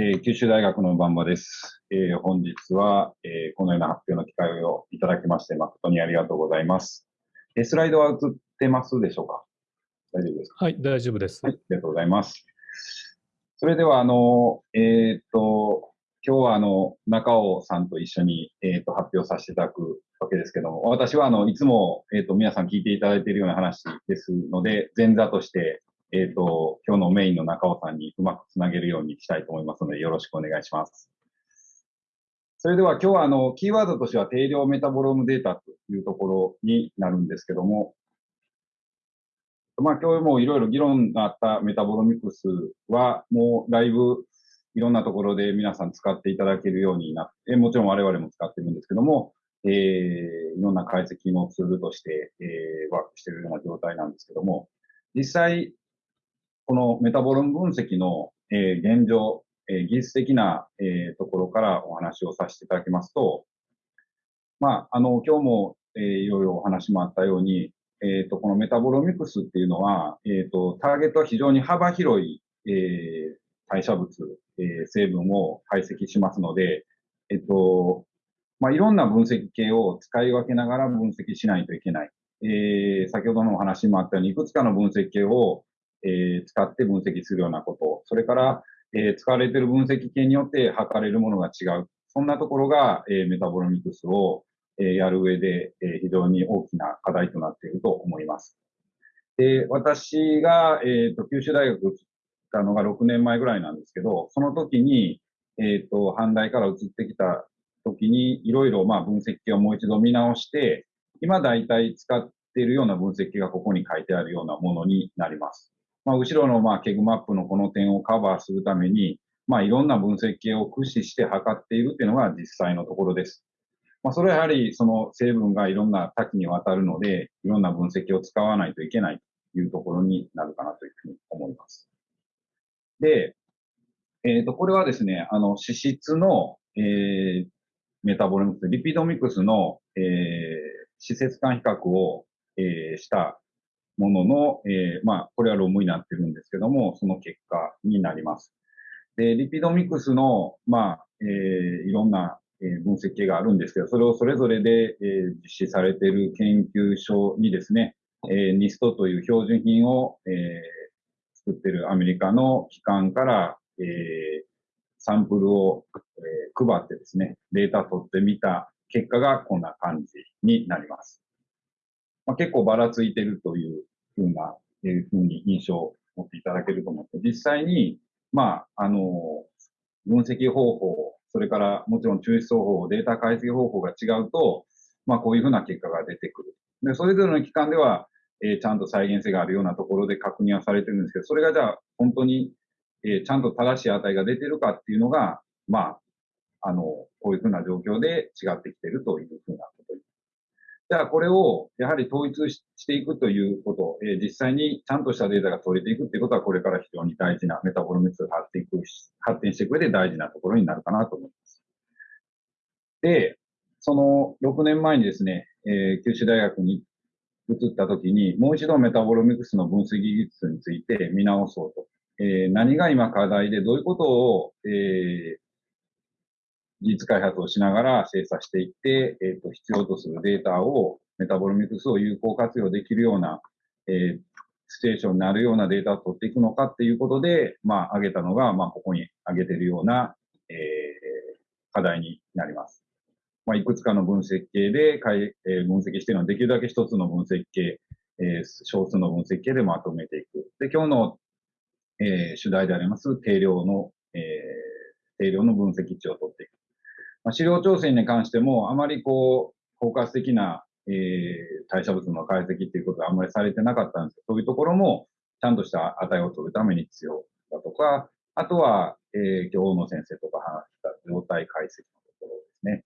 えー九州大学の番場です。えー本日は、えーこのような発表の機会をいただきまして誠にありがとうございます。えースライドは映ってますでしょうか？大丈夫ですか？はい、大丈夫です。はい、ありがとうございます。それでは、あの、えーっと、今日は、あの、中尾さんと一緒に、えーっと、発表させていただくわけですけども、私は、あの、いつも、えーっと、皆さん聞いていただいているような話ですので、前座として、えーっと、今日のメインの中尾さんにうまくつなげるようにしたいと思いますので、よろしくお願いします。それでは今日はあの、キーワードとしては定量メタボロームデータというところになるんですけども、まあ今日もいろいろ議論があったメタボロミクスはもうだいぶいろんなところで皆さん使っていただけるようになって、もちろん我々も使ってるんですけども、えー、いろんな解析のツールとして、えー、ワークしているような状態なんですけども、実際、このメタボローム分析の、えー現状、えー技術的な、えーところからお話をさせていただきますと、まあ、あの、今日も、えーいろいろお話もあったように、えっ、と、このメタボロミクスっていうのは、えっ、と、ターゲットは非常に幅広い、えー代謝物、えー成分を解析しますので、えっ、と、まあ、いろんな分析系を使い分けながら分析しないといけない。えー先ほどのお話もあったように、いくつかの分析系を、えー使って分析するようなこと、それから、えー使われている分析系によって測れるものが違う。そんなところが、えーメタボロミクスを、えーやる上で、えー非常に大きな課題となっていると思います。で、私が、えっ、と、九州大学に移ったのが6年前ぐらいなんですけど、その時に、えっ、と、阪大から移ってきた時に、いろいろ、まあ、分析系をもう一度見直して、今大体使っているような分析系がここに書いてあるようなものになります。まあ、後ろの、まあ、 KEGG マップのこの点をカバーするために、まあ、いろんな分析系を駆使して測っているっていうのが実際のところです。まあ、それはやはりその成分がいろんな多岐にわたるので、いろんな分析を使わないといけないというところになるかなというふうに思います。で、えっ、と、これはですね、あの、脂質の、えーメタボロミクス、リピドミクスの、えー、施設間比較を、えーしたものの、えーまあ、これは論文になってるんですけども、その結果になります。で、リピドミクスの、まあ、えーいろんな、え分析系があるんですけど、それをそれぞれで、え実施されている研究所にですね、えー、NIST という標準品を、え作ってるアメリカの機関から、えサンプルを、え配ってですね、データ取ってみた結果がこんな感じになります。まあ、結構ばらついてるというふうな、えーふうに印象を持っていただけると思って、実際に、まあ、あの、分析方法、それからもちろん抽出方法、データ解析方法が違うと、まあ、こういうふうな結果が出てくる。で、それぞれの機関では、えーちゃんと再現性があるようなところで確認はされてるんですけど、それがじゃあ、本当に、えーちゃんと正しい値が出てるかっていうのが、まあ、あの、こういうふうな状況で違ってきてるというふうなことにじゃあこれをやはり統一していくということ、えー実際にちゃんとしたデータが取れていくっていうことはこれから非常に大事なメタボロミクスが発展いく発展していく上で大事なところになるかなと思います。で、その6年前にですね、えー九州大学に移った時にもう一度メタボロミクスの分析技術について見直そうと。えー何が今課題でどういうことを、えー技術開発をしながら精査していって、えっ、と、必要とするデータを、メタボロミクスを有効活用できるような、えーステーションになるようなデータを取っていくのかっていうことで、まあ、挙げたのが、まあ、ここに挙げているような、えー課題になります。まあ、いくつかの分析系で、えー分析しているのは、できるだけ一つの分析系、えー少数の分析系でまとめていく。で、今日の、えー主題であります、定量の、えー定量の分析値を取っていく。まあ、資料調整に関しても、あまりこう、包括的な、えー代謝物の解析っていうことはあんまりされてなかったんですけど、そういうところも、ちゃんとした値を取るために必要だとか、あとは、えー、今日の先生とか話した状態解析のところですね。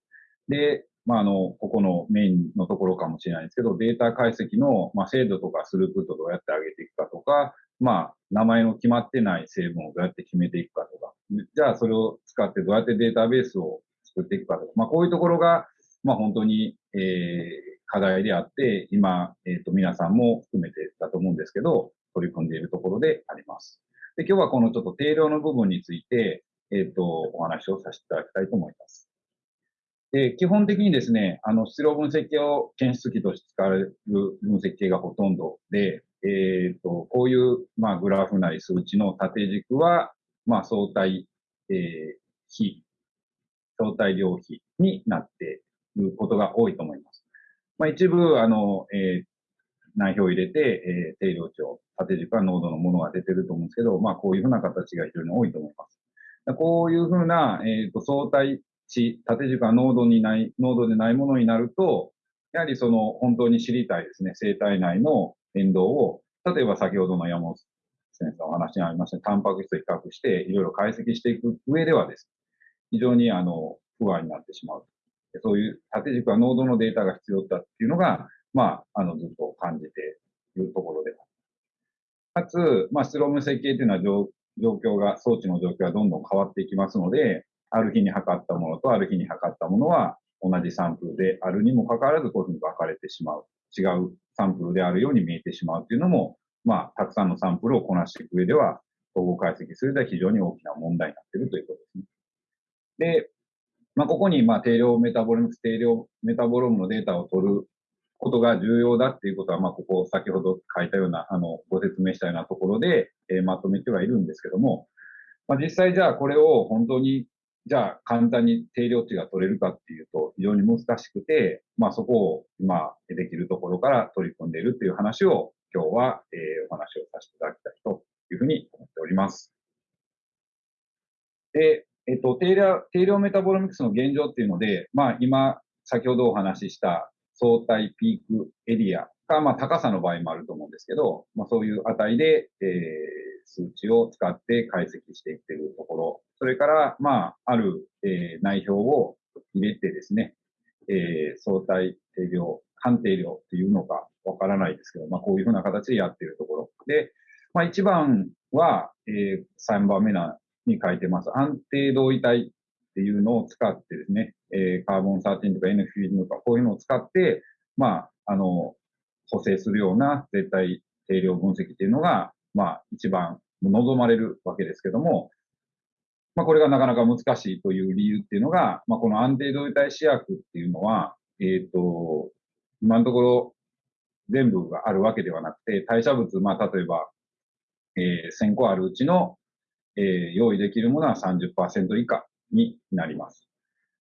で、まあ、あの、ここのメインのところかもしれないんですけど、データ解析の、まあ、精度とかスループットをどうやって上げていくかとか、まあ、名前の決まってない成分をどうやって決めていくかとか、じゃあそれを使ってどうやってデータベースを作っていくかとか、まあ、こういうところが、まあ、本当に、えー課題であって、今、えっ、と、皆さんも含めてだと思うんですけど、取り組んでいるところであります。で、今日はこのちょっと定量の部分について、えっ、と、お話をさせていただきたいと思います。で、基本的にですね、あの、質量分析を検出器として使われる分析系がほとんどで、えっ、ー、と、こういう、まあ、グラフなり数値の縦軸は、まあ、相対、えー、比、相対量比になっていることが多いと思います。まあ、一部、あの、えー、内表を入れて、えー、定量値を、縦軸は濃度のものが出てると思うんですけど、まあ、こういうふうな形が非常に多いと思います。こういうふうな、え、ー、と、相対値、縦軸が濃度にない、濃度でないものになると、やはりその本当に知りたいですね、生体内の変動を、例えば先ほどの山本先生のお話にありましたタンパク質と比較して、いろいろ解析していく上ではです、非常にあの、不安になってしまう。そういう縦軸は濃度のデータが必要だっていうのが、まあ、あの、ずっと感じているところでかつ、まあ、スローム設計っていうのは状況が、装置の状況がどんどん変わっていきますので、ある日に測ったものとある日に測ったものは同じサンプルであるにもかかわらずこういうふうに分かれてしまう。違うサンプルであるように見えてしまうっていうのも、まあ、たくさんのサンプルをこなしていく上では、統合解析するでは非常に大きな問題になっているということですね。で、まあ、ここに、まあ、定量メタボロムス、定量メタボロムのデータを取ることが重要だっていうことは、まあ、ここ先ほど書いたような、あの、ご説明したようなところで、えー、まとめてはいるんですけども、まあ、実際じゃあこれを本当にじゃあ簡単に定量値が取れるかっていうと非常に難しくて、まあそこを今できるところから取り組んでいるっていう話を今日は、えー、お話をさせていただきたいというふうに思っております。で、えっと、定量、定量メタボロミクスの現状っていうので、まあ今先ほどお話しした相対ピークエリアが、まあ高さの場合もあると思うんですけど、まあそういう値で、えー数値を使って解析していってるところ、それから、まあ、ある、えー、内表を入れてですね、えー、相対定量、判定量っていうのかわからないですけど、まあ、こういうふうな形でやってるところ。で、まあ、1番は、えー、3番目なに書いてます。安定同位体っていうのを使ってですね、えー、カーボン13とか N フィルムとかこういうのを使って、まあ、あの、補正するような絶対定量分析っていうのが、まあ、一番望まれるわけですけども、まあ、これがなかなか難しいという理由っていうのが、まあ、この安定同位体試薬っていうのは、えっ、ー、と、今のところ全部があるわけではなくて、代謝物、まあ、例えば、えー、1000個あるうちの、えー、用意できるものは30%以下になります。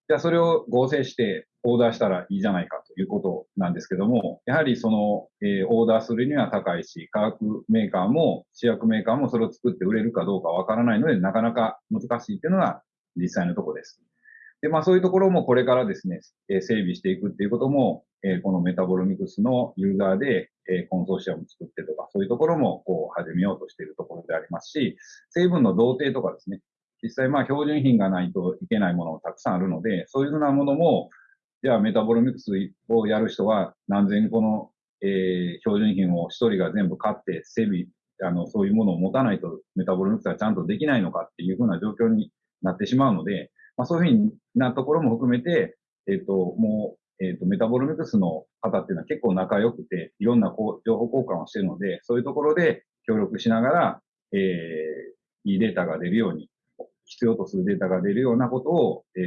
じゃあそれを合成してオーダーしたらいいじゃないかということなんですけども、やはりその、えー、オーダーするには高いし、化学メーカーも、試薬メーカーもそれを作って売れるかどうかわからないので、なかなか難しいっていうのが実際のところです。で、まあそういうところもこれからですね、えー、整備していくっていうことも、えー、このメタボロミクスのユーザーで、えー、コンソーシアム作ってとか、そういうところもこう始めようとしているところでありますし、成分の同定とかですね、実際まあ標準品がないといけないものもたくさんあるので、そういうふうなものも、じゃあメタボロミクスをやる人は何千個の、えー、標準品を一人が全部買って整備、あの、そういうものを持たないとメタボロミクスがちゃんとできないのかっていうふうな状況になってしまうので、まあそういうふうなところも含めて、えっ、ー、と、もう、えっ、ー、と、メタボロミクスの方っていうのは結構仲良くて、いろんなこう情報交換をしているので、そういうところで協力しながら、えー、いいデータが出るように、必要とするデータが出るようなことを、えー、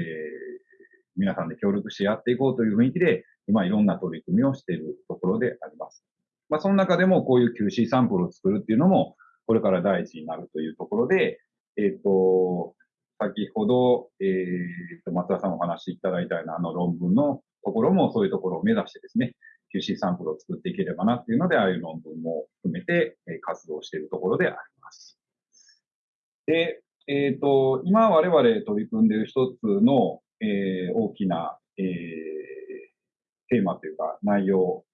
皆さんで協力してやっていこうという雰囲気で、今いろんな取り組みをしているところであります。まあ、その中でもこういう QC サンプルを作るっていうのも、これから大事になるというところで、えっ、ー、と、先ほど、えー、と、松田さんお話しいただいたようなあの論文のところもそういうところを目指してですね、QC サンプルを作っていければなっていうので、ああいう論文も含めて、活動しているところであります。で、えっ、ー、と、今我々取り組んでいる一つの、えー、大きな、えー、テーマというか内容、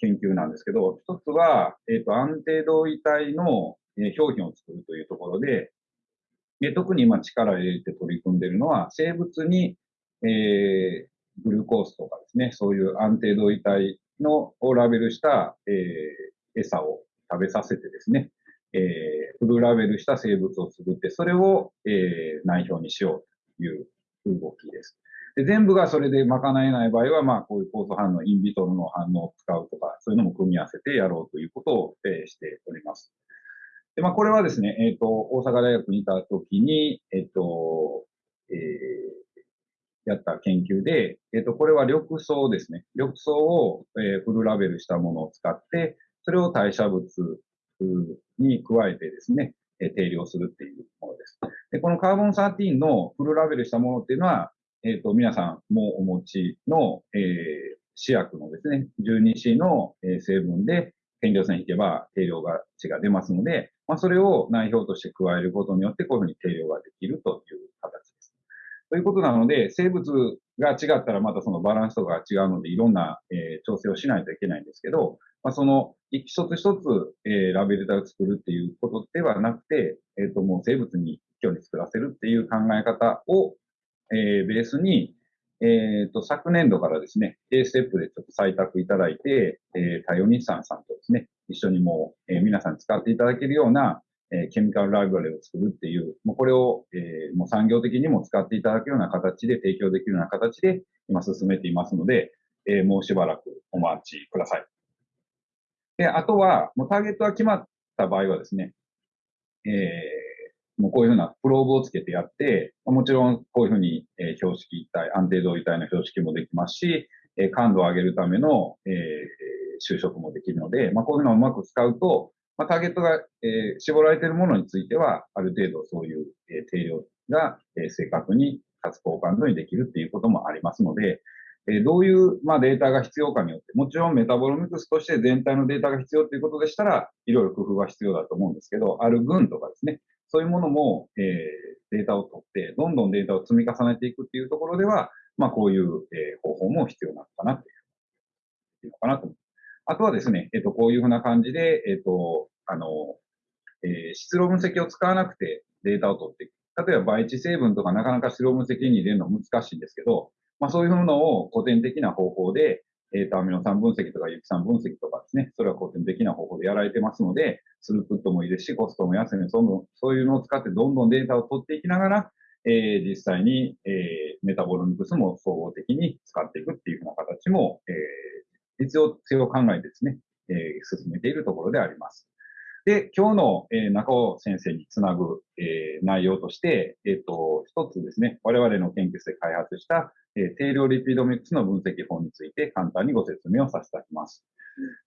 研究なんですけど、一つは、えっ、ー、と、安定同位体の、えー、表皮を作るというところで、で特に今力を入れて取り組んでいるのは、生物に、えー、グルコースとかですね、そういう安定同位体のをラベルした、えー、餌を食べさせてですね、えー、フルラベルした生物を作って、それを、えー、内表にしようという動きです。で全部がそれで賄えない場合は、まあ、こういう酵素反応、インビトロの反応を使うとか、そういうのも組み合わせてやろうということを、えー、しております。で、まあ、これはですね、えっ、ー、と、大阪大学にいた時に、えっ、ー、と、えー、やった研究で、えっ、と、これは緑藻ですね。緑藻を、えフルラベルしたものを使って、それを代謝物に加えてですね、え定量するっていうものです。で、このカーボン13のフルラベルしたものっていうのは、えっ、と、皆さんもお持ちの、え試薬のですね、12C の成分で検量線引けば定量が値が出ますので、まあ、それを内表として加えることによってこういうふうに定量ができるという形です。ということなので、生物が違ったらまたそのバランスとかが違うので、いろんな、えー、調整をしないといけないんですけど、まあ、その一つ一つ、えー、ラベル体を作るっていうことではなくて、えっ、ー、と、もう生物に一挙に作らせるっていう考え方を、えー、ベースに、えっ、ー、と、昨年度からですね、A ステップでちょっと採択いただいて、えー、太陽日産さんとですね、一緒にもう、えー、皆さん使っていただけるような、えー、ケミカルライブラリを作るっていう、もうこれを、えー、もう産業的にも使っていただけるような形で提供できるような形で今進めていますので、えー、もうしばらくお待ちください。で、あとは、もうターゲットが決まった場合はですね、えー、もうこういうふうなプローブをつけてやって、もちろんこういうふうに、え標識一体、安定度位体の標識もできますし、え感度を上げるための、え就職もできるので、まあ、こういうのをうまく使うと、まあ、ターゲットが、え絞られているものについては、ある程度そういう、え定量が、え正確にかつ高感度にできるっていうこともありますので、えどういう、ま、データが必要かによって、もちろんメタボロミクスとして全体のデータが必要ということでしたら、いろいろ工夫が必要だと思うんですけど、ある群とかですね、そういうものも、えー、データを取って、どんどんデータを積み重ねていくっていうところでは、まあ、こういう、えー、方法も必要なのかなっていうのかなと思います。あとはですね、えっ、ー、と、こういうふうな感じで、えっ、ー、と、あの、えー、質量分析を使わなくてデータを取っていく。例えば倍地成分とかなかなか質量分析に入れるの難しいんですけど、まあそういうのを古典的な方法で、えー、と、アミノ酸分析とか有機酸分析とかですね、それは古典的な方法でやられてますので、スループットもいいですし、コストも安いので、そのそういうのを使ってどんどんデータを取っていきながら、えー、実際に、えー、メタボロミクスも総合的に使っていくっていうふうな形も、えー、必要性を考えてですね、えー、進めているところであります。で、今日の、えー、中尾先生につなぐ、えー、内容として、えっ、ー、と、一つですね、我々の研究室で開発した、え、定量リピードミックスの分析法について簡単にご説明をさせていただきます。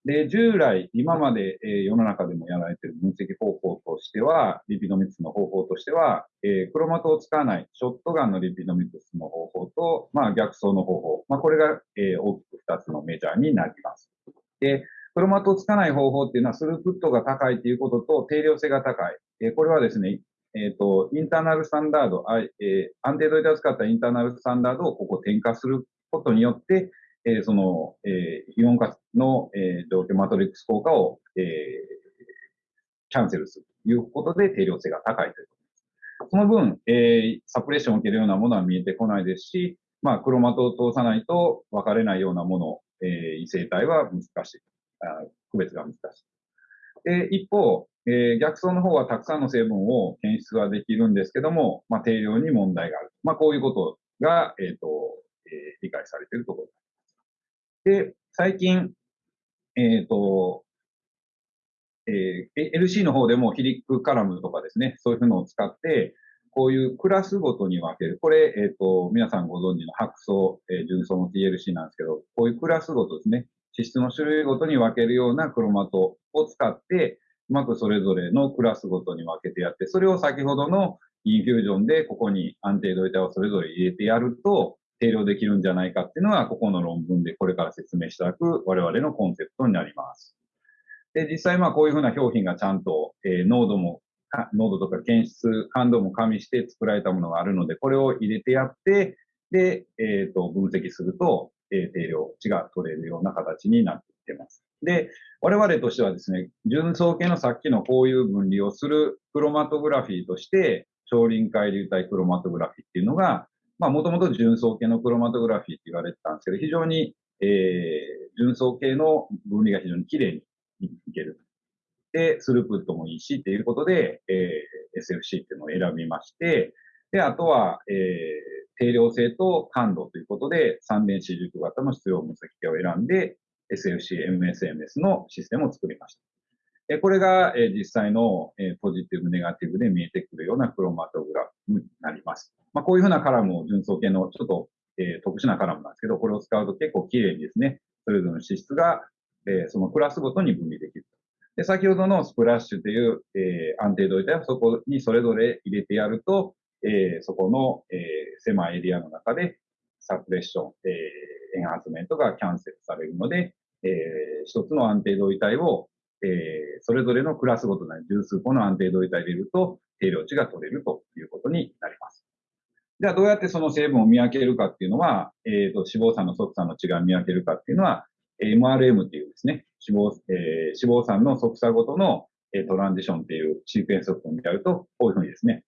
で、従来、今まで、え、世の中でもやられている分析方法としては、リピードミックスの方法としては、え、クロマトを使わないショットガンのリピードミックスの方法と、まあ、逆相の方法。まあ、これが、え、大きく二つのメジャーになります。で、クロマトをつかない方法っていうのは、スループットが高いということと、定量性が高い。え、これはですね、えっ、ー、と、インターナルスタンダード、あえー、安定度データを使ったインターナルスタンダードをここ転化することによって、えー、その、えー、イオン化の、えー、状況マトリックス効果を、えー、キャンセルするということで定量性が高いということです。その分、えー、サプレッションを受けるようなものは見えてこないですし、まあ、クロマトを通さないと分かれないようなもの、えー、異性体は難しい。区別が難しい。で、一方、えー、逆走の方はたくさんの成分を検出はできるんですけども、まあ、定量に問題がある。まあ、こういうことが、えっ、ー、と、えー、理解されているところで、最近、えっ、ー、と、えー、LC の方でもヒリックカラムとかですね、そういうのを使って、こういうクラスごとに分ける。これ、えっ、ー、と、皆さんご存知の白層、えー、純層の TLC なんですけど、こういうクラスごとですね、脂質の種類ごとに分けるようなクロマトを使って、うまくそれぞれのクラスごとに分けてやって、それを先ほどのインフュージョンでここに安定度板をそれぞれ入れてやると、定量できるんじゃないかっていうのは、ここの論文でこれから説明していただく我々のコンセプトになります。で、実際まあこういうふうな表品がちゃんと、えー、濃度も、濃度とか検出、感度も加味して作られたものがあるので、これを入れてやって、で、えっ、ー、と、分析すると、え、定量値が取れるような形になってきてます。で、我々としてはですね、純層系のさっきのこういう分離をするクロマトグラフィーとして、超臨界流体クロマトグラフィーっていうのが、まあ、もともと純層系のクロマトグラフィーって言われてたんですけど、非常に、えー、純層系の分離が非常に綺麗にいける。で、スループットもいいしっていうことで、えー、SFC っていうのを選びまして、で、あとは、えー、定量性と感度ということで、三電子軸型の質量分析系を選んで、SFC、MSMS のシステムを作りました。えこれが、え実際の、えポジティブ、ネガティブで見えてくるようなクロマトグラフになります。まあ、こういうふうなカラムを純素系のちょっと、え特殊なカラムなんですけど、これを使うと結構綺麗にですね、それぞれの脂質が、えそのクラスごとに分離できる。で、先ほどのスプラッシュという、え安定度体をそこにそれぞれ入れてやると、えそこの、え狭いエリアの中でサプレッション、えエンハンスメントがキャンセルされるので、え一つの安定度位体をえー、それぞれのクラスごとに十数個の安定度位体入れると、定量値が取れるということになります。じゃあどうやってその成分を見分けるかっていうのは、えっ、ー、と、脂肪酸の側酸の違いを見分けるかっていうのは、MRM っていうですね、脂肪、えー、脂肪酸の側差ごとの、えトランジションっていうシークエンスを見ると、こういうふうにですね、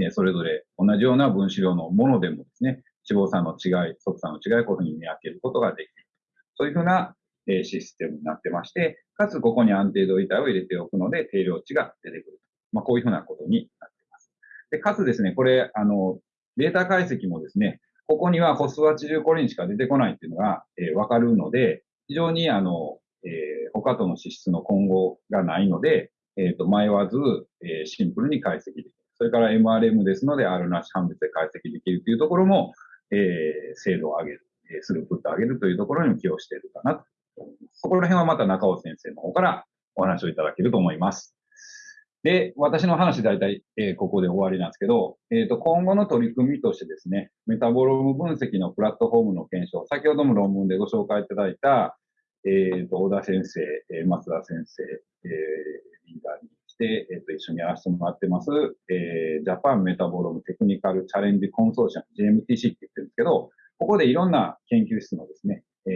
えそれぞれ同じような分子量のものでもですね、脂肪酸の違い、側酸の違いこういうふうに見分けることができる。そういうふうなえシステムになってまして、かつここに安定度板を入れておくので定量値が出てくる。まあ、こういうふうなことになっています。で、かつですね、これ、あの、データ解析もですね、ここにはホスワチルコリンしか出てこないっていうのが、えー、わかるので、非常にあの、えー、他との脂質の混合がないので、えっ、ー、と、迷わず、え、シンプルに解析できる。それから MRM ですので、R なし判別で解析できるというところも、えー、精度を上げる、えー、スループットを上げるというところにも寄与しているかなとそこら辺はまた中尾先生の方からお話をいただけると思います。で、私の話大体、えー、ここで終わりなんですけど、えっ、ー、と、今後の取り組みとしてですね、メタボローム分析のプラットフォームの検証、先ほども論文でご紹介いただいた、えっ、ー、と、小田先生、松田先生、えリーダーにして、えっ、と、一緒にやらせてもらってます、えージャパンメタボロムテクニカルチャレンジコンソーシアム、JMTC って言ってるんですけど、ここでいろんな研究室のですね、え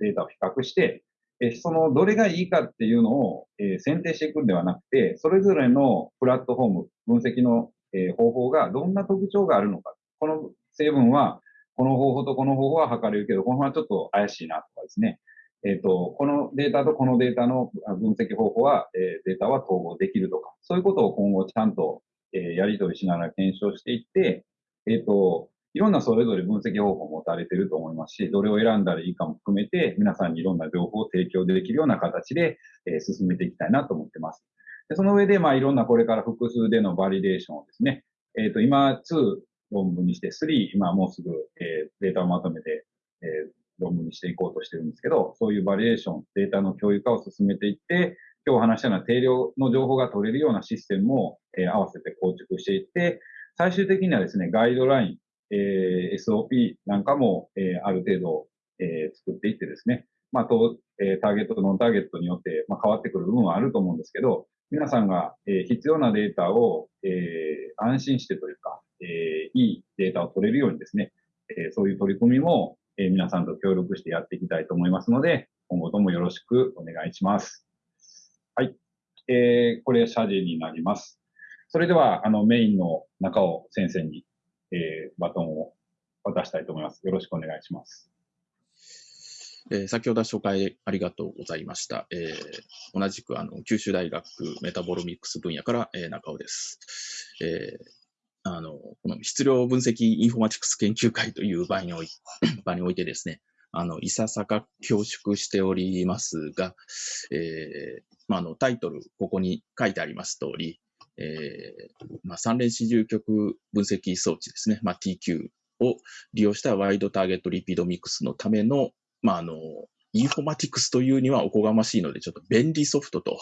データを比較して、えそのどれがいいかっていうのを、え選定していくんではなくて、それぞれのプラットフォーム、分析の、え方法がどんな特徴があるのか。この成分は、この方法とこの方法は測れるけど、この方はちょっと怪しいなとかですね。えっ、ー、と、このデータとこのデータの分析方法は、えー、データは統合できるとか、そういうことを今後ちゃんと、えー、やり取りしながら検証していって、えっ、と、いろんなそれぞれ分析方法を持たれていると思いますし、どれを選んだらいいかも含めて、皆さんにいろんな情報を提供できるような形で、え、進めていきたいなと思っています。でその上で、まあ、いろんなこれから複数でのバリデーションをですね、えっ、ー、と、今2論文にして3、今もうすぐ、え、データをまとめて、え、論文にしていこうとしてるんですけど、そういうバリデーション、データの共有化を進めていって、今日話したような定量の情報が取れるようなシステムを、えー、合わせて構築していって、最終的にはですね、ガイドライン、えー、SOP なんかも、えー、ある程度、えー、作っていってですね、まあ、と、えー、ターゲットとノンターゲットによって、まあ、変わってくる部分はあると思うんですけど、皆さんが、えー、必要なデータを、えー、安心してというか、えー、いいデータを取れるようにですね、えー、そういう取り組みも、えー、皆さんと協力してやっていきたいと思いますので、今後ともよろしくお願いします。はい。えー、これ、謝辞になります。それでは、あの、メインの中尾先生にえー、バトンを渡したいと思います。よろしくお願いします。えー、先ほど紹介ありがとうございました。えー、同じくあの九州大学メタボロミックス分野から、えー、中尾です。えーあの、この質量分析インフォマティクス研究会という場におい 場においてですね、あの、いささか恐縮しておりますが、えー、まあ、あの、タイトル、ここに書いてあります通り、えー、まあ、三連四重極分析装置ですね、まあ、TQ を利用したワイドターゲットリピードミックスのための、まあ、あの、インフォマティクスというにはおこがましいので、ちょっと便利ソフトと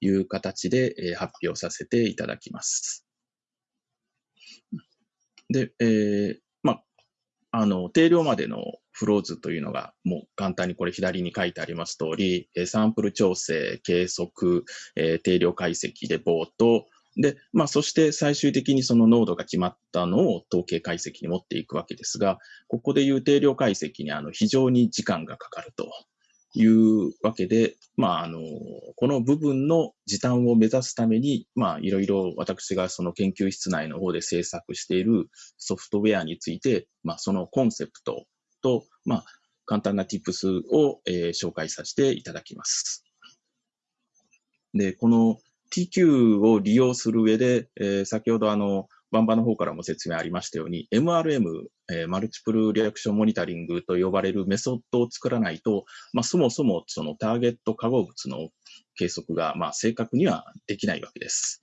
いう形で、えー、発表させていただきます。で、えー、まあ、あの、定量までのフロー図というのが、もう簡単にこれ左に書いてあります通り、サンプル調整、計測、えー、定量解析でボート、で、まあ、そして最終的にその濃度が決まったのを統計解析に持っていくわけですが、ここでいう定量解析にあの非常に時間がかかると。というわけで、まあ、あの、この部分の時短を目指すために、ま、いろいろ私がその研究室内の方で制作しているソフトウェアについて、まあ、そのコンセプトと、まあ、簡単な tips を、えー、紹介させていただきます。で、この TQ を利用する上で、えー、先ほどあの、バンバの方からも説明ありましたように、MRM えー、マルチプルリアクションモニタリングと呼ばれるメソッドを作らないと、まあ、そもそもそのターゲット化合物の計測が、まあ、正確にはできないわけです。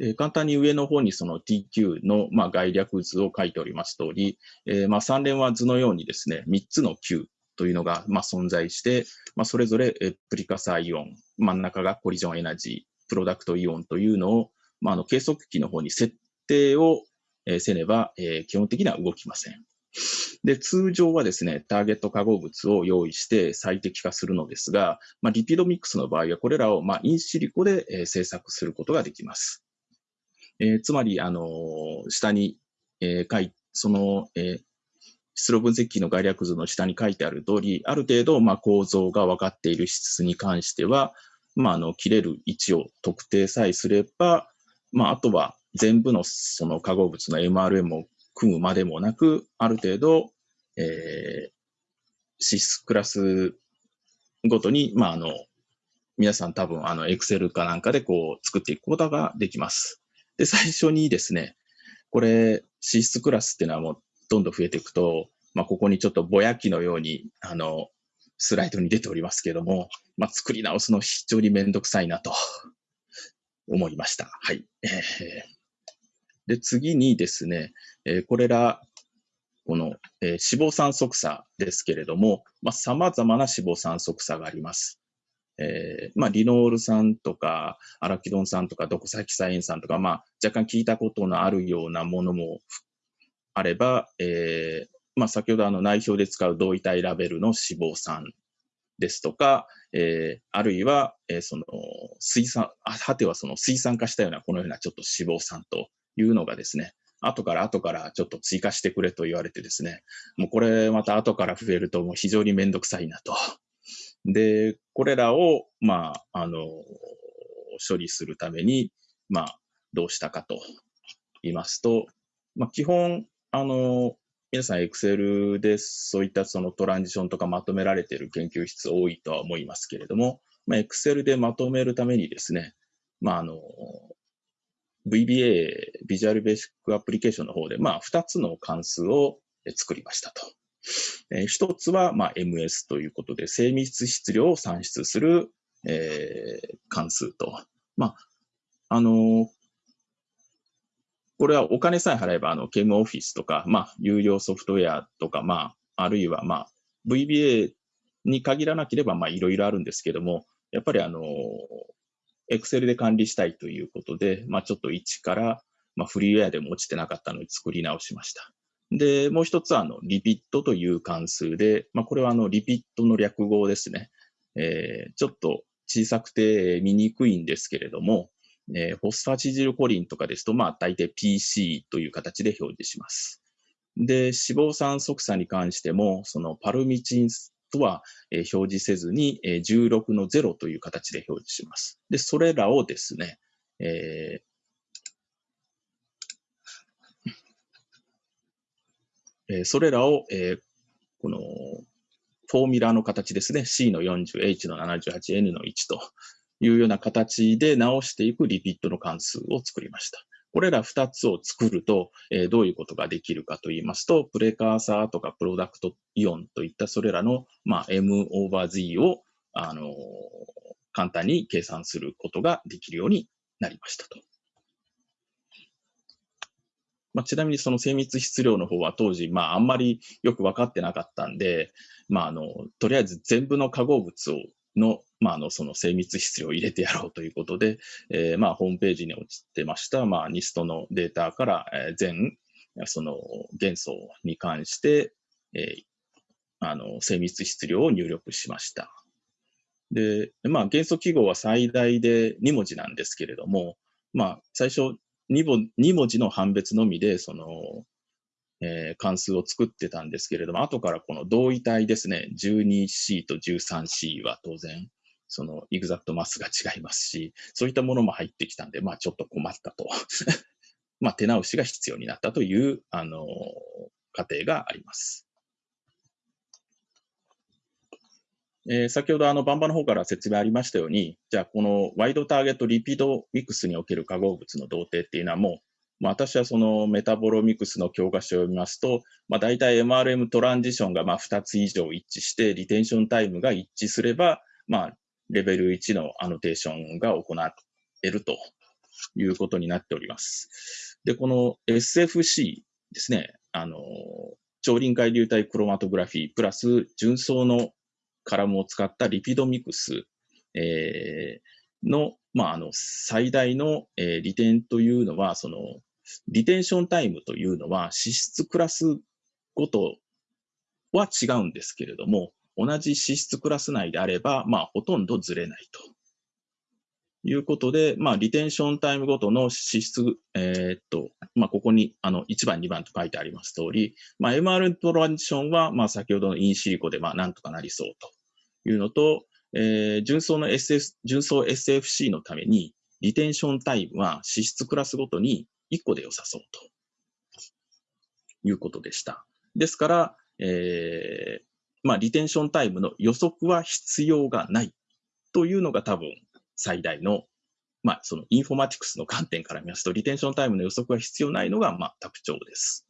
えー、簡単に上の方にその TQ の、まあ、概略図を書いております通り、えー、まあ3連は図のようにですね、3つの Q というのが、まあ、存在して、まあ、それぞれ、プリカサイオン、真ん中がコリジョンエナジー、プロダクトイオンというのを、まあ、あの計測器の方に設定を、せねば、えー、基本的には動きません。で、通常はですね、ターゲット化合物を用意して最適化するのですが、まあ、リピドミックスの場合はこれらを、まあ、インシリコで、えー、製作することができます。えー、つまり、あのー、下に、えー、書い、その、えー、出力分析器の概略図の下に書いてある通り、ある程度、まあ、構造が分かっている質に関しては、まあ、あの、切れる位置を特定さえすれば、まあ、あとは全部のその化合物の MRM を組むまでもなく、ある程度、えー、シスクラスごとに、まあ、あの、皆さん多分、あの、エクセルかなんかでこう作っていくことができます。で、最初にですね、これ、脂質クラスっていうのはもうどんどん増えていくと、まあ、ここにちょっとぼやきのように、あの、スライドに出ておりますけども、まあ、作り直すの非常にめんどくさいなと 思いました。はい。で、次にですね、えー、これら、この、えー、脂肪酸素差ですけれども、まあ、様々な脂肪酸素差があります。えー、まあ、リノール酸とか、アラキドン酸とか、ドコサキサエン酸とか、まあ、若干聞いたことのあるようなものもあれば、えー、まあ、先ほどあの内表で使う同位体ラベルの脂肪酸ですとか、えー、あるいは、えー、その水酸、果てはその水酸化したようなこのようなちょっと脂肪酸というのがですね、後から後からちょっと追加してくれと言われてですね、もうこれまた後から増えるともう非常にめんどくさいなと。で、これらを、まあ、あの、処理するために、まあ、どうしたかと言いますと、まあ、基本、あの、皆さん Excel でそういったそのトランジションとかまとめられている研究室多いとは思いますけれども、まあ、Excel でまとめるためにですね、まあ、あの、VBA、ビジュアルベーシックアプリケーションの方で、まあ、2つの関数を作りましたと。えー、一つは、まあ、MS ということで、精密質量を算出する、えー、関数と。まあ、あの、これはお金さえ払えば、あの、ケムオフィスとか、まあ、有料ソフトウェアとか、まあ、あるいは、まあ、VBA に限らなければ、まあ、いろいろあるんですけども、やっぱりあの、Excel で管理したいということで、まあ、ちょっと1から、まあ、フリーウェアでも落ちてなかったので作り直しました。で、もう一つは、あの、リピットという関数で、まあ、これはあの、リピットの略語ですね。えー、ちょっと小さくて見にくいんですけれども、えー、フォスファチジルコリンとかですと、まあ、大抵 PC という形で表示します。で、脂肪酸側差に関しても、そのパルミチンとは、えー、表示せずに、えー、16の0という形で表示します。で、それらをですね、えー、え、それらを、えー、この、フォーミュラーの形ですね。C の40、H の78、N の1というような形で直していくリピットの関数を作りました。これら2つを作ると、え、どういうことができるかと言いますと、プレカーサーとかプロダクトイオンといったそれらの、まあ、M オーバー Z を、あの、簡単に計算することができるようになりましたと。まあ、ちなみにその精密質量の方は当時、まあ、あんまりよく分かってなかったんで、まあ、あの、とりあえず全部の化合物をの、まあ、の、その精密質量を入れてやろうということで、えー、まあ、ホームページに落ちてました、まあ、ニストのデータから、えー、全、その元素に関して、えー、あの、精密質量を入力しました。で、まあ、元素記号は最大で2文字なんですけれども、まあ、最初2文 ,2 文字の判別のみで、その、えー、関数を作ってたんですけれども、後からこの同位体ですね、12C と 13C は当然、その exact mass が違いますし、そういったものも入ってきたんで、まあちょっと困ったと。まあ手直しが必要になったという、あの過程があります。えー、先ほどあの、バンバの方から説明ありましたように、じゃあこの wide target lipidomics における化合物の同定っていうのはもう、まあ、私はそのメタボロミクスの教科書を読みますと、まあ、大体 MRM トランジションがまあ2つ以上一致して、 retention time が一致すれば、まあ、レベル1のアノテーションが行えるということになっております。で、この SFC ですね、あの、超臨界流体クロマトグラフィープラス純層のカラムを使ったリピドミクス、えー、の、まあ、あの、最大の、えー、利点というのは、その、リテンションタイムというのは、脂質クラスごとは違うんですけれども、同じ脂質クラス内であれば、まあ、ほとんどずれないと。いうことで、まあ、リテンションタイムごとの脂質、えー、っと、まあ、ここに、あの、1番、2番と書いてあります通り、まあ、MR トランジションは、まあ、先ほどのインシリコで、まあ、なんとかなりそうというのと、えー、純層の SS、純層 SFC のために、リテンションタイムは脂質クラスごとに1個で良さそうということでした。ですから、えー、まあ、リテンションタイムの予測は必要がないというのが多分最大の、まあ、そのインフォマティクスの観点から見ますと、リテンションタイムの予測は必要ないのが、まあ、特徴です。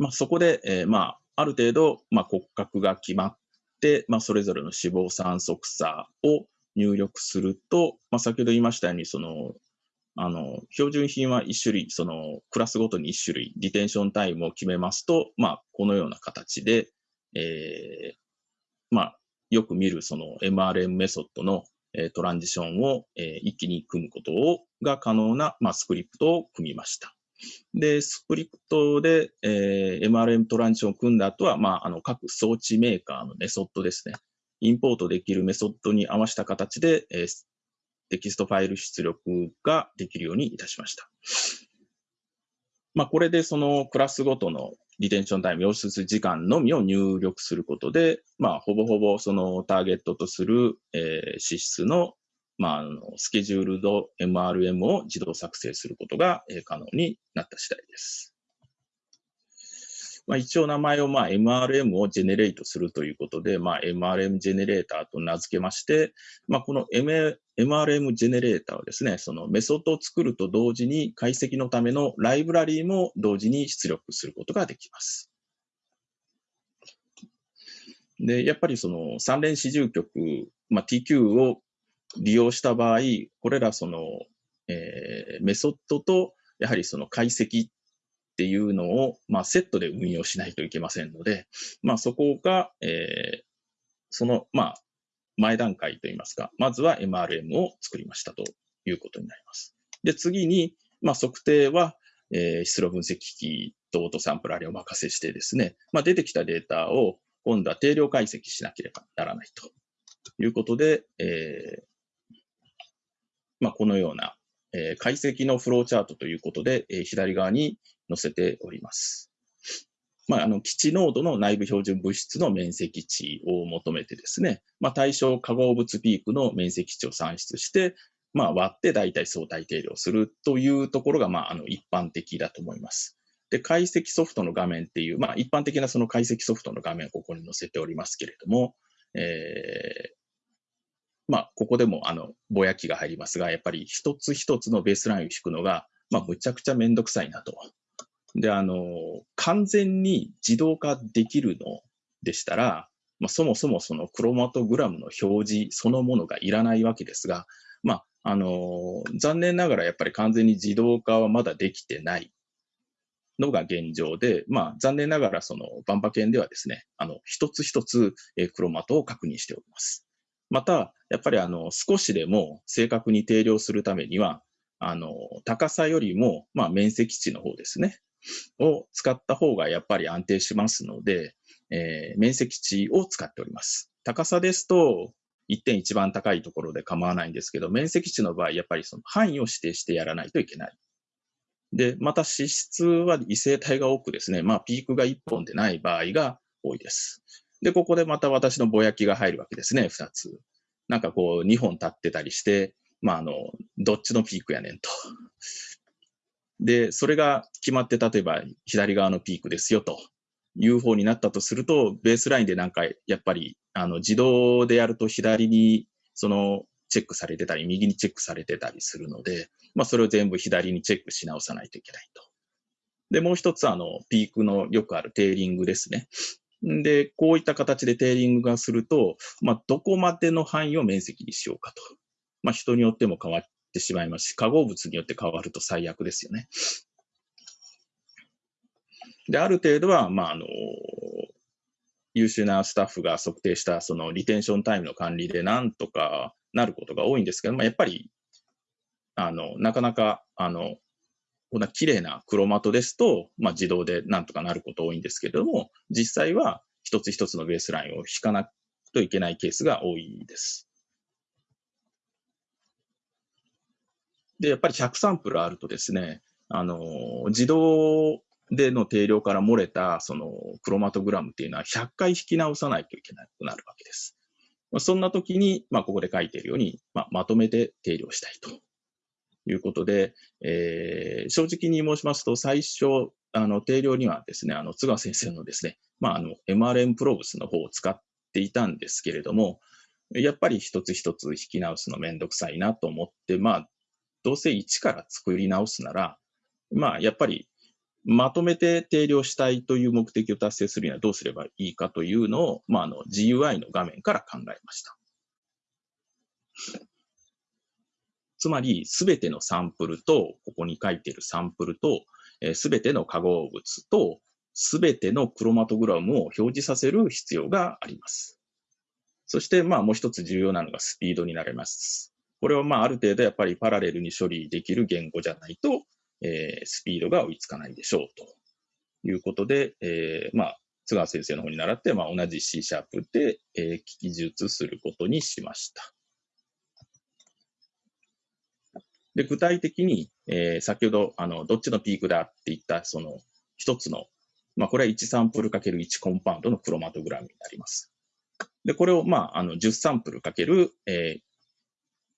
まあ、そこで、えー、まあ、ある程度、まあ、骨格が決まって、まあ、それぞれの脂肪酸素差を入力すると、まあ、先ほど言いましたように、その、あの、標準品は1種類、その、クラスごとに1種類、リテンションタイムを決めますと、まあ、このような形で、えー、まあ、よく見るその MRM メソッドの、トランジションを、一気に組むことが可能な、スクリプトを組みました。で、スクリプトで、えー、MRM トランジションを組んだ後は、まあ、あの、各装置メーカーのメソッドですね。インポートできるメソッドに合わせた形で、えー、テキストファイル出力ができるようにいたしました。まあ、これでそのクラスごとの retention time、溶出時間のみを入力することで、まあ、ほぼほぼそのターゲットとする、えー、脂質の、まあ、あのスケジュールド MRM を自動作成することが、可能になった次第です。まあ、一応名前をまあ MRM をジェネレートするということで、まあ、MRM ジェネレーターと名付けまして、まあ、この MRM ジェネレーターはですね、そのメソッドを作ると同時に解析のためのライブラリーも同時に出力することができます。で、やっぱりその三連四重局、まあ、TQ を利用した場合、これらその、えー、メソッドとやはりその解析っていうのを、まあ、セットで運用しないといけませんので、まあ、そこが、えー、その、まあ、前段階といいますか、まずは MRM を作りましたということになります。で、次に、まあ、測定は、えー、質量分析機器とオートサンプラーにお任せしてですね、まあ、出てきたデータを今度は定量解析しなければならないということで、えー、まあ、このような、えー、解析のフローチャートということで、えー、左側に載せております。まあ、あの、基地濃度の内部標準物質の面積値を求めてですね、まあ、対象化合物ピークの面積値を算出して、まあ、割って大体相対定量するというところが、まあ、あの、一般的だと思います。で、解析ソフトの画面っていう、まあ、一般的なその解析ソフトの画面をここに載せておりますけれども、えー、まあ、ここでも、あの、ぼやきが入りますが、やっぱり一つ一つのベースラインを引くのが、まあ、むちゃくちゃめんどくさいなとで、あの、完全に自動化できるのでしたら、まあ、そもそもそのクロマトグラムの表示そのものがいらないわけですが、まあ、あの、残念ながらやっぱり完全に自動化はまだできてないのが現状で、まあ、残念ながらそのバンパ犬ではですね、あの、一つ一つ、えクロマトを確認しております。また、やっぱりあの、少しでも正確に定量するためには、あの、高さよりも、まあ、面積値の方ですね。を使った方がやっぱり安定しますので、えー、面積値を使っております。高さですと、1点一番高いところで構わないんですけど、面積値の場合、やっぱりその範囲を指定してやらないといけない。で、また脂質は異性体が多くですね、まあピークが1本でない場合が多いです。で、ここでまた私のぼやきが入るわけですね、2つ。なんかこう2本立ってたりして、まああの、どっちのピークやねんと。で、それが決まって、例えば左側のピークですよという方になったとすると、ベースラインでなんかやっぱりあの自動でやると左にそのチェックされてたり、右にチェックされてたりするので、まあそれを全部左にチェックし直さないといけないと。で、もう一つあの、ピークのよくあるテーリングですね。で、こういった形でテーリングがすると、まあ、どこまでの範囲を面積にしようかと。まあ、人によっても変わってしまいますし、化合物によって変わると最悪ですよね。で、ある程度は、まあ、あの、優秀なスタッフが測定したそのリテンションタイムの管理でなんとかなることが多いんですけど、まあ、やっぱり、あの、なかなか、あの、こんな綺麗な黒マトですと、まあ、自動でなんとかなること多いんですけれども、実際は一つ一つのベースラインを引かなといけないケースが多いです。で、やっぱり100サンプルあるとですね、あの、自動での定量から漏れたそのクロマトグラムっていうのは100回引き直さないといけなくなるわけです。そんな時に、まあ、ここで書いているように、まあ、まとめて定量したいということで、えー、正直に申しますと、最初、あの、定量にはですね、あの、津川先生のですね、まあ、あの、MRM プロブスの方を使っていたんですけれども、やっぱり一つ一つ引き直すのめんどくさいなと思って、まあ、どうせ一から作り直すなら、まあ、やっぱりまとめて定量したいという目的を達成するにはどうすればいいかというのを、まあ、あの GUI の画面から考えました。つまり、すべてのサンプルと、ここに書いているサンプルと、すべての化合物と、すべてのクロマトグラムを表示させる必要があります。そして、まあ、もう一つ重要なのがスピードになります。これは、まあ、ある程度やっぱりパラレルに処理できる言語じゃないと、えー、スピードが追いつかないでしょうということで、えー、まあ、津川先生の方に習って、まあ、同じ C シャープで、えー、記述することにしました。で、具体的に、えー、先ほど、あの、どっちのピークだって言った、その、一つの、まあ、これは1サンプルかける1コンパウンドのクロマトグラムになります。で、これを、まあ、あの、10サンプルかける、え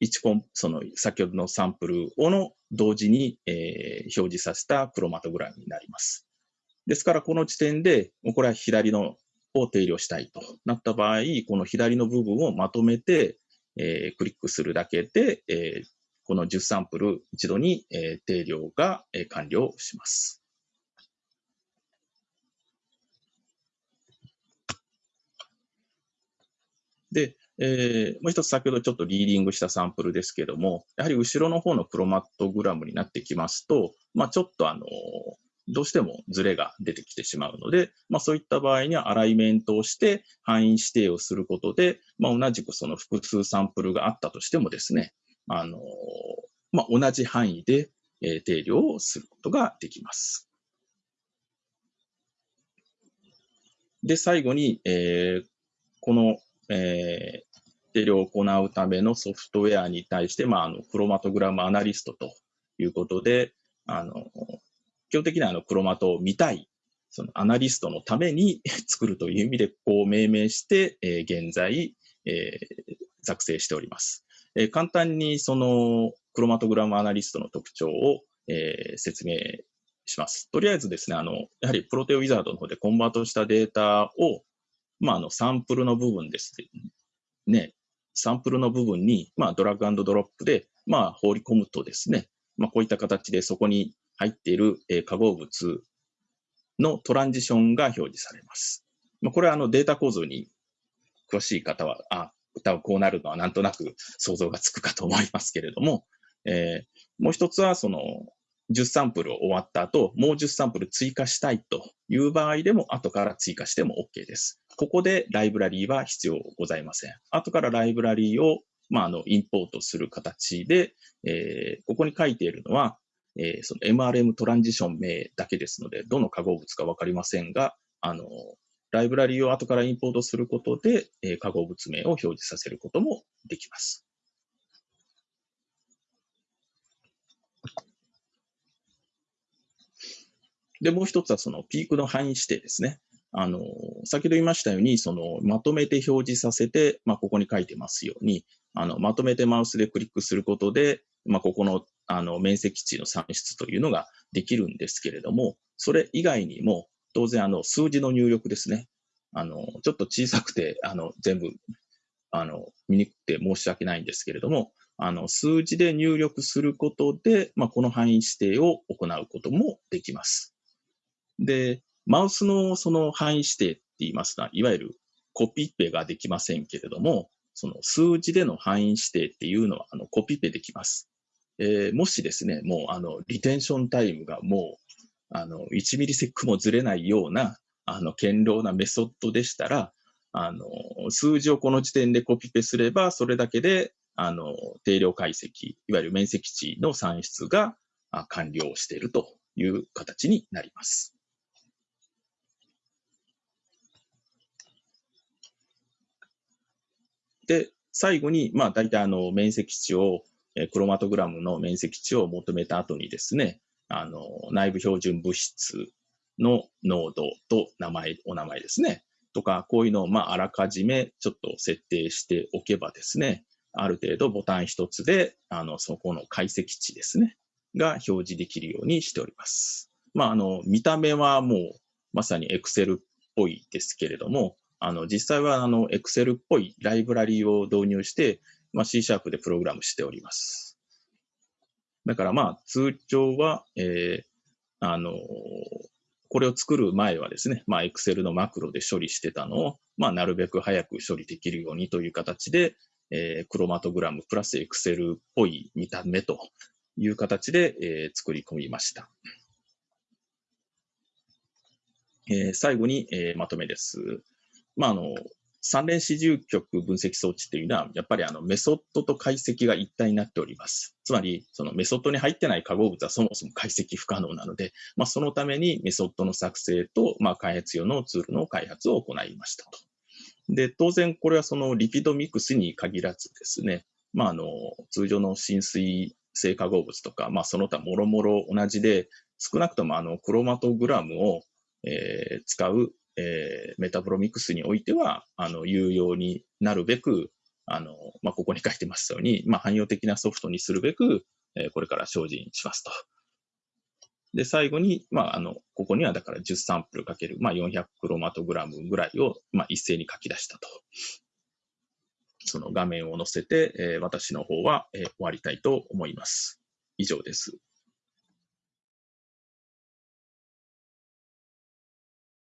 ー、1コン、その、先ほどのサンプルをの同時に、えー、表示させたクロマトグラムになります。ですから、この時点で、これは左のを定量したいとなった場合、この左の部分をまとめて、えー、クリックするだけで、えー、この10サンプル一度に、え定量が、え完了します。で、えー、もう一つ先ほどちょっとリーディングしたサンプルですけども、やはり後ろの方のクロマットグラムになってきますと、まあ、ちょっとあの、どうしてもズレが出てきてしまうので、まあ、そういった場合にはアライメントをして範囲指定をすることで、まあ、同じくその複数サンプルがあったとしてもですね、あの、まあ、同じ範囲で、えー、定量をすることができます。で、最後に、えー、この、えー、定量を行うためのソフトウェアに対して、まあ、あの、クロマトグラムアナリストということで、あの、基本的にはあの、クロマトを見たい、そのアナリストのために 作るという意味で、こう命名して、えー、現在、えー、作成しております。えー、簡単にそのクロマトグラムアナリストの特徴を、えー、説明します。とりあえずですね、あの、やはりプロテオウィザードの方でコンバートしたデータを、まあ、あの、サンプルの部分ですね、サンプルの部分に、まあ、ドラッグドロップで、まあ、放り込むとですね、まあ、こういった形でそこに入っている、えー、化合物のトランジションが表示されます。まあ、これはあのデータ構造に詳しい方は、あ、多分こうなるのはなんとなく想像がつくかと思いますけれども、えー、もう一つはその10サンプル終わった後、もう10サンプル追加したいという場合でも後から追加しても OK です。ここでライブラリーは必要ございません。後からライブラリーを、まあ、あの、インポートする形で、えー、ここに書いているのは、えー、その MRM トランジション名だけですので、どの化合物かわかりませんが、あの、ライブラリを後からインポートすることで、え化合物名を表示させることもできます。で、もう一つはそのピークの範囲指定ですね。あの、先ほど言いましたように、その、まとめて表示させて、まあ、ここに書いてますように、あの、まとめてマウスでクリックすることで、まあ、ここの、あの、面積値の算出というのができるんですけれども、それ以外にも、当然、あの、数字の入力ですね。あの、ちょっと小さくて、あの、全部、あの、見にくくて申し訳ないんですけれども、あの、数字で入力することで、まあ、この範囲指定を行うこともできます。で、マウスのその範囲指定って言いますのは、いわゆるコピペができませんけれども、その数字での範囲指定っていうのは、あの、コピペできます。えー、もしですね、もう、あの、リテンションタイムがもう、あの、1ミリセックもずれないような、あの、堅牢なメソッドでしたら、あの、数字をこの時点でコピペすれば、それだけで、あの、定量解析、いわゆる面積値の算出が完了しているという形になります。で、最後に、まあ、大体あの、面積値を、クロマトグラムの面積値を求めた後にですね、あの、内部標準物質の濃度と名前、お名前ですね。とか、こういうのを、まあ、あらかじめちょっと設定しておけばですね、ある程度ボタン一つで、あの、そこの解析値ですね、が表示できるようにしております。まあ、あの、見た目はもう、まさに Excel っぽいですけれども、あの、実際はあの、Excel っぽいライブラリを導入して、まあ、C シャープでプログラムしております。だからまあ、通常は、えー、あの、これを作る前はですね、まあ、Excel のマクロで処理してたのを、まあ、なるべく早く処理できるようにという形で、えー、クロマトグラムプラス Excel っぽい見た目という形で、えー、作り込みました。えー、最後に、えー、まとめです。まあ、あの、三連四重極分析装置というのは、やっぱりあのメソッドと解析が一体になっております。つまり、そのメソッドに入ってない化合物はそもそも解析不可能なので、まあ、そのためにメソッドの作成と、まあ、開発用のツールの開発を行いましたと。で、当然これはそのリピドミクスに限らずですね、まあ、あの、通常の浸水性化合物とか、まあ、その他もろもろ同じで、少なくともあの、クロマトグラムを、えー、使うえー、メタブロミクスにおいては、あの、有用になるべく、あの、まあ、ここに書いてますように、まあ、汎用的なソフトにするべく、えー、これから精進しますと。で、最後に、まあ、あの、ここにはだから10サンプルかける、まあ、400クロマトグラムぐらいを、まあ、一斉に書き出したと。その画面を載せて、えー、私の方は、えー、終わりたいと思います。以上です。